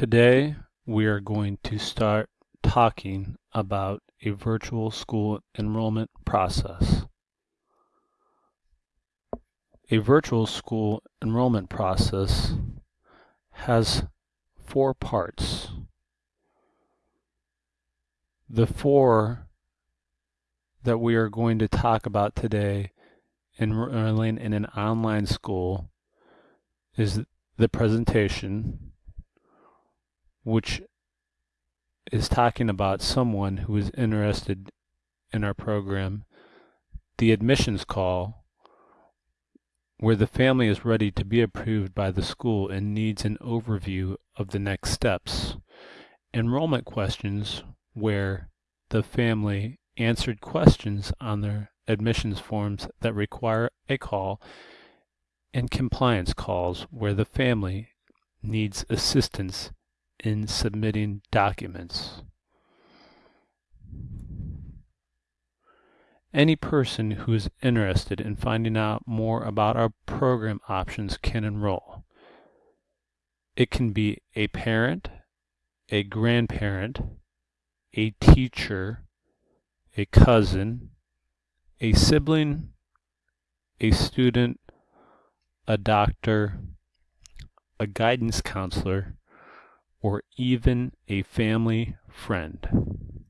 Today we are going to start talking about a virtual school enrollment process. A virtual school enrollment process has four parts. The four that we are going to talk about today enrolling in an online school is the presentation, which is talking about someone who is interested in our program, the admissions call, where the family is ready to be approved by the school and needs an overview of the next steps, enrollment questions, where the family answered questions on their admissions forms that require a call, and compliance calls where the family needs assistance in submitting documents. Any person who is interested in finding out more about our program options can enroll. It can be a parent, a grandparent, a teacher, a cousin, a sibling, a student, a doctor, a guidance counselor, or even a family friend.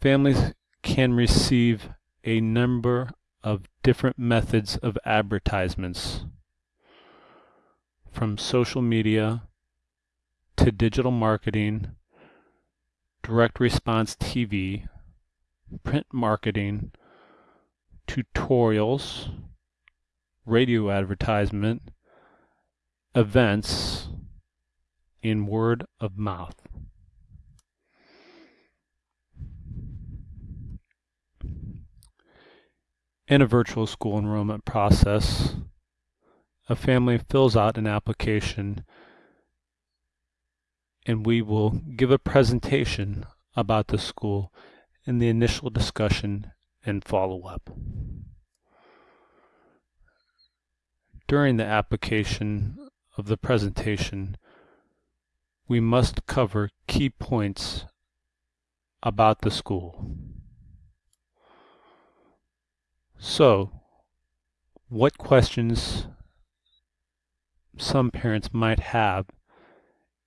Families can receive a number of different methods of advertisements from social media to digital marketing, direct response TV, print marketing, tutorials, radio advertisement, events, in word of mouth. In a virtual school enrollment process, a family fills out an application and we will give a presentation about the school in the initial discussion and follow-up. During the application of the presentation, we must cover key points about the school. So, what questions some parents might have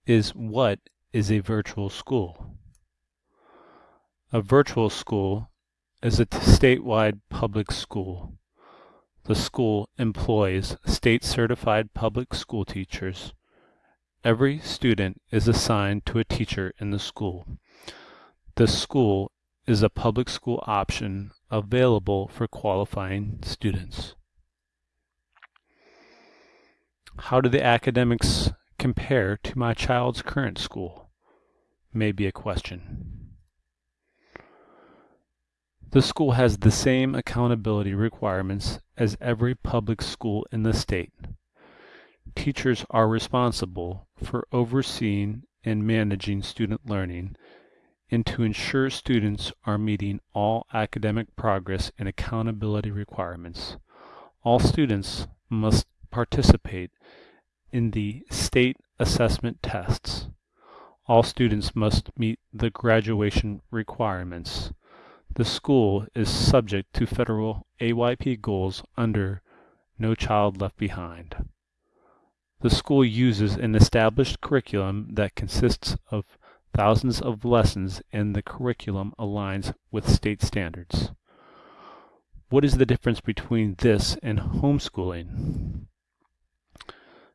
is what is a virtual school? A virtual school is a statewide public school. The school employs state-certified public school teachers. Every student is assigned to a teacher in the school. The school is a public school option available for qualifying students. How do the academics compare to my child's current school? May be a question. The school has the same accountability requirements as every public school in the state. Teachers are responsible for overseeing and managing student learning and to ensure students are meeting all academic progress and accountability requirements. All students must participate in the state assessment tests. All students must meet the graduation requirements. The school is subject to federal AYP goals under No Child Left Behind. The school uses an established curriculum that consists of thousands of lessons and the curriculum aligns with state standards. What is the difference between this and homeschooling?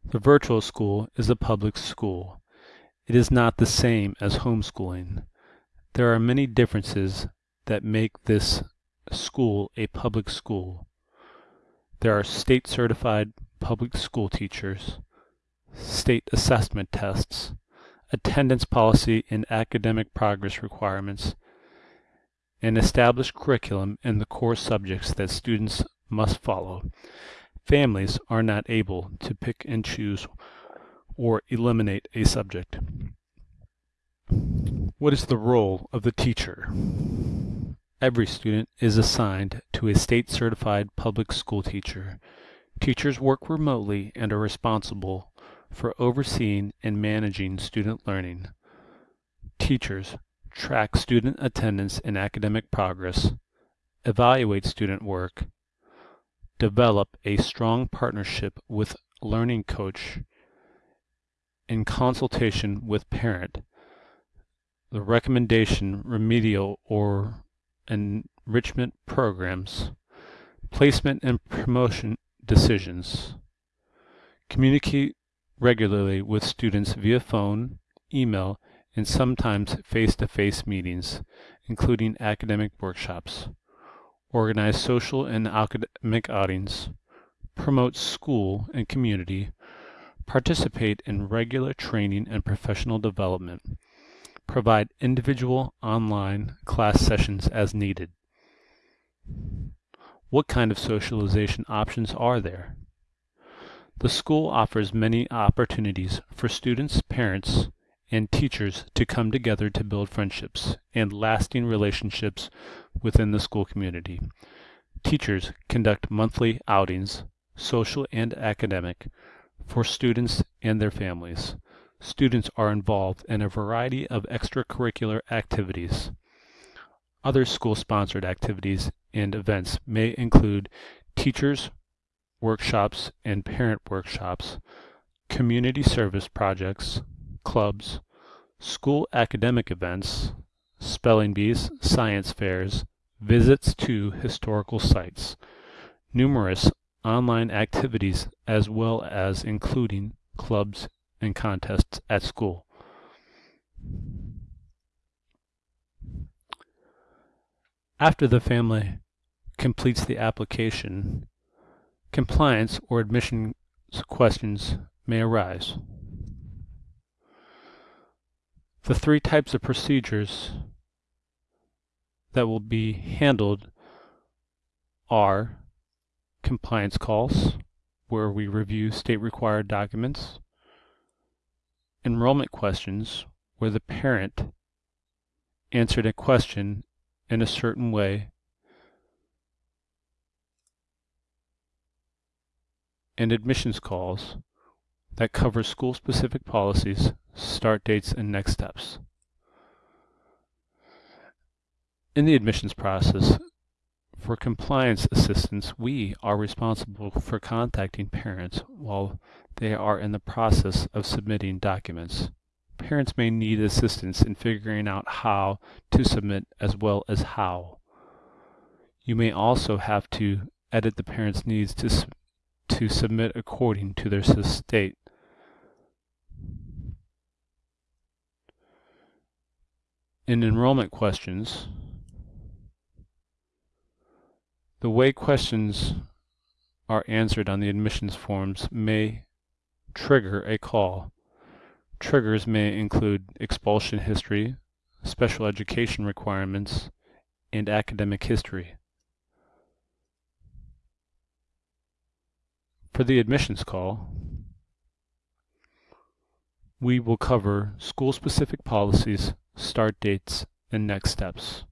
The virtual school is a public school. It is not the same as homeschooling. There are many differences that make this school a public school. There are state certified public school teachers, state assessment tests, attendance policy and academic progress requirements, an established curriculum in the core subjects that students must follow, Families are not able to pick and choose or eliminate a subject. What is the role of the teacher? Every student is assigned to a state-certified public school teacher. Teachers work remotely and are responsible for overseeing and managing student learning. Teachers track student attendance and academic progress, evaluate student work, develop a strong partnership with learning coach in consultation with parent, the recommendation remedial or enrichment programs, placement and promotion decisions, communicate regularly with students via phone, email, and sometimes face-to-face meetings, including academic workshops, organize social and academic outings, promote school and community, participate in regular training and professional development, provide individual online class sessions as needed. What kind of socialization options are there? The school offers many opportunities for students, parents, and teachers to come together to build friendships and lasting relationships within the school community. Teachers conduct monthly outings, social and academic, for students and their families. Students are involved in a variety of extracurricular activities. Other school-sponsored activities and events may include teachers, workshops and parent workshops, community service projects, clubs, school academic events, spelling bees, science fairs, visits to historical sites, numerous online activities as well as including clubs and contests at school. After the family completes the application, compliance or admission questions may arise. The three types of procedures that will be handled are compliance calls, where we review state required documents, enrollment questions, where the parent answered a question in a certain way and admissions calls that cover school-specific policies, start dates, and next steps. In the admissions process, for compliance assistance, we are responsible for contacting parents while they are in the process of submitting documents. Parents may need assistance in figuring out how to submit as well as how. You may also have to edit the parent's needs to to submit according to their state. In enrollment questions, the way questions are answered on the admissions forms may trigger a call. Triggers may include expulsion history, special education requirements, and academic history. For the admissions call, we will cover school-specific policies, start dates, and next steps.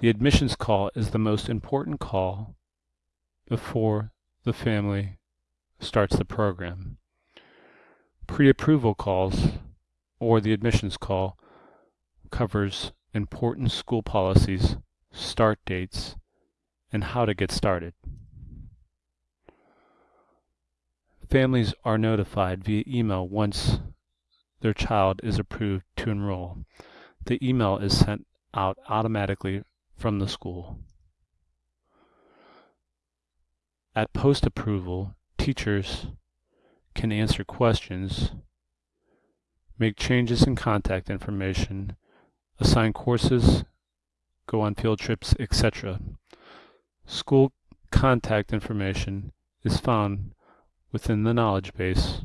The admissions call is the most important call before the family starts the program. Pre-approval calls, or the admissions call, covers important school policies, start dates, and how to get started. Families are notified via email once their child is approved to enroll. The email is sent out automatically from the school. At post-approval, teachers can answer questions, make changes in contact information, assign courses, go on field trips, etc. School contact information is found within the knowledge base